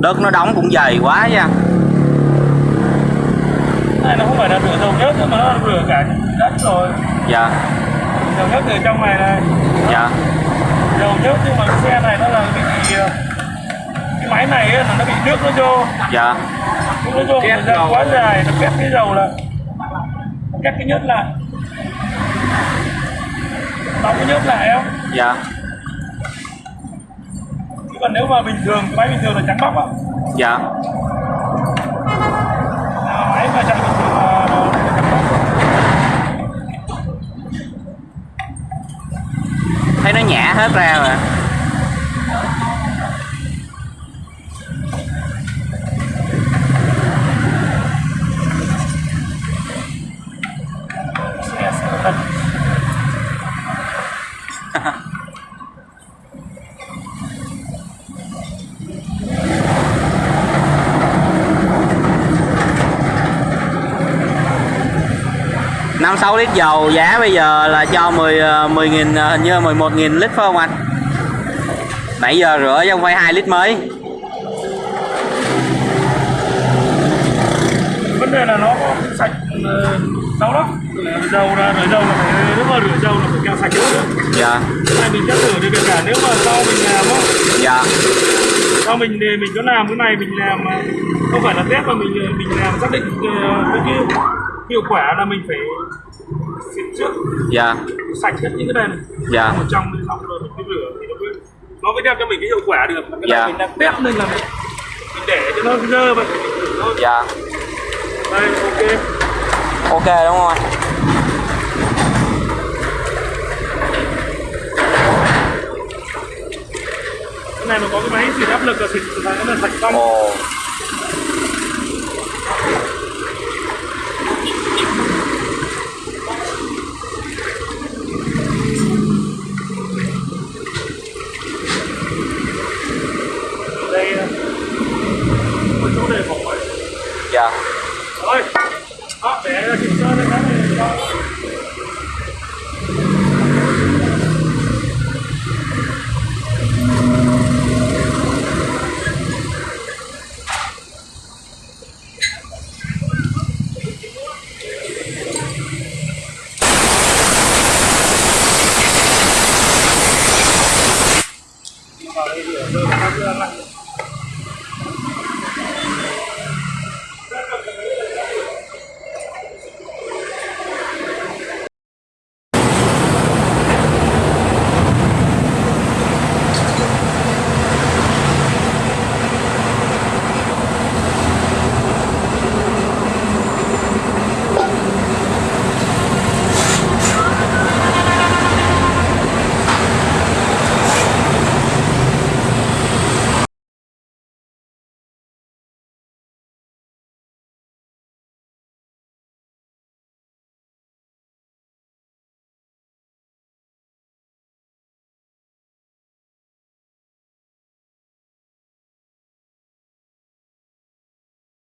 đất nó đóng cũng dày quá nha. Này nó không phải là rửa dầu nhất mà nó rửa cả đất rồi. Dạ. Dầu nhất ở trong này này. Dạ. Dầu nhất nhưng mà xe này nó là bị ờ, cái máy này ấy, là nó bị nước nó vô. Dạ. Nước nó vô thời gian quá dài nó kết cái dầu là kết cái nhớt lại. Đóng cái nhớt lại không? Dạ còn nếu mà bình thường cái máy bình thường là trắng bóc á dạ. À, máy mà chạy bình thường là thấy nó nhả hết ra rồi 56 lít dầu giá bây giờ là cho 10 10 ờ, nghìn ờ, hình như 11 nghìn lít phải không anh? 7 giờ rửa chứ không phải 2 lít mới. Vấn đề là nó sạch ờ, đâu đó dầu ra rồi dầu là phải nếu mà rửa dầu là phải kẹo sạch nữa. Dạ. Cái này mình sẽ rửa được cả nếu mà sau mình làm á. Dạ. Sau mình mình có làm cái này mình làm không phải là test mà mình mình làm xác định cái, cái hiệu quả là mình phải xịt trước dạ. sạch hết những cái này này Dạ. ở trong thì xong rồi mình mới rửa thì nó mới nó mới đem cho mình cái hiệu quả được. Cái Dạ. mình đang test nên là mình, mình để cho nó dơ vậy. Mình thử thôi dạ. Đây ok. Ok đúng không anh cái này nó có cái máy xịt áp lực là xịt là sạch xong đây ờ, có chỗ để bỏ ấy. dạ rồi đó để ra chỉnh sơ lên cái này cho vào đây rửa rửa rửa